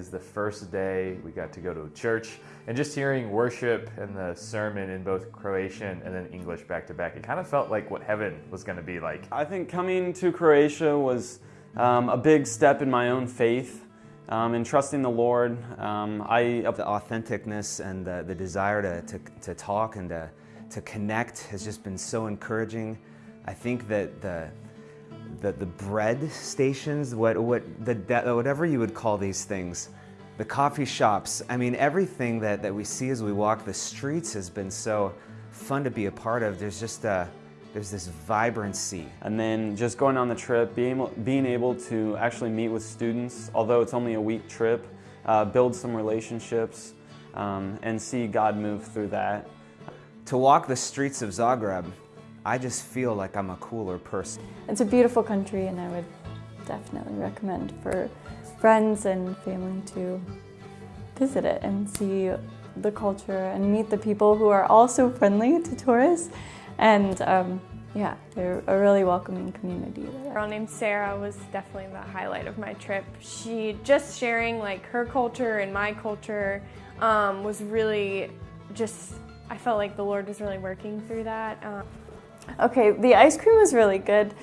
is the first day we got to go to church and just hearing worship and the sermon in both Croatian and then English back to back, it kind of felt like what heaven was going to be like. I think coming to Croatia was um, a big step in my own faith. Um, in trusting the Lord, um, I of the authenticness and the, the desire to, to, to talk and to, to connect has just been so encouraging. I think that the the, the bread stations, what, what, the, whatever you would call these things, the coffee shops, I mean, everything that, that we see as we walk the streets has been so fun to be a part of. There's just a, there's this vibrancy. And then just going on the trip, being able, being able to actually meet with students, although it's only a week trip, uh, build some relationships, um, and see God move through that. To walk the streets of Zagreb, I just feel like I'm a cooler person. It's a beautiful country and I would definitely recommend for friends and family to visit it and see the culture and meet the people who are also friendly to tourists. And um, yeah, they're a really welcoming community. A girl named Sarah was definitely the highlight of my trip. She just sharing like her culture and my culture um, was really just, I felt like the Lord was really working through that. Um, Okay, the ice cream was really good.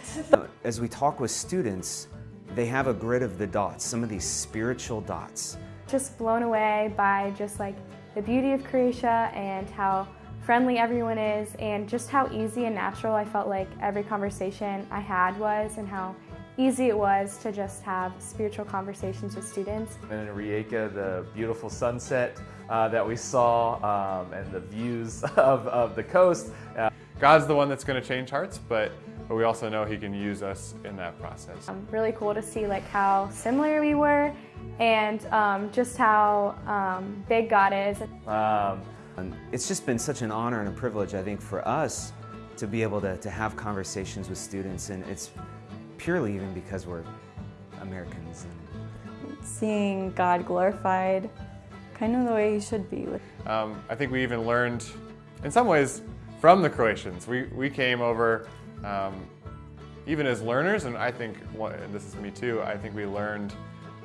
As we talk with students, they have a grid of the dots, some of these spiritual dots. Just blown away by just like the beauty of Croatia and how friendly everyone is and just how easy and natural I felt like every conversation I had was and how easy it was to just have spiritual conversations with students. And in Rijeka, the beautiful sunset uh, that we saw um, and the views of, of the coast. Uh, God's the one that's going to change hearts, but, but we also know He can use us in that process. Um, really cool to see like how similar we were and um, just how um, big God is. Um, it's just been such an honor and a privilege, I think, for us to be able to, to have conversations with students, and it's purely even because we're Americans. And Seeing God glorified, kind of the way He should be. Um, I think we even learned, in some ways, from the Croatians. We, we came over um, even as learners, and I think, and this is me too, I think we learned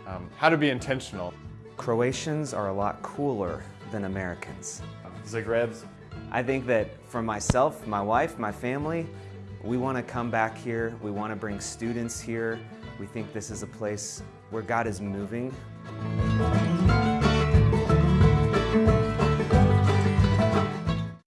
um, how to be intentional. Croatians are a lot cooler than Americans. Zagreb's. I think that for myself, my wife, my family, we want to come back here. We want to bring students here. We think this is a place where God is moving.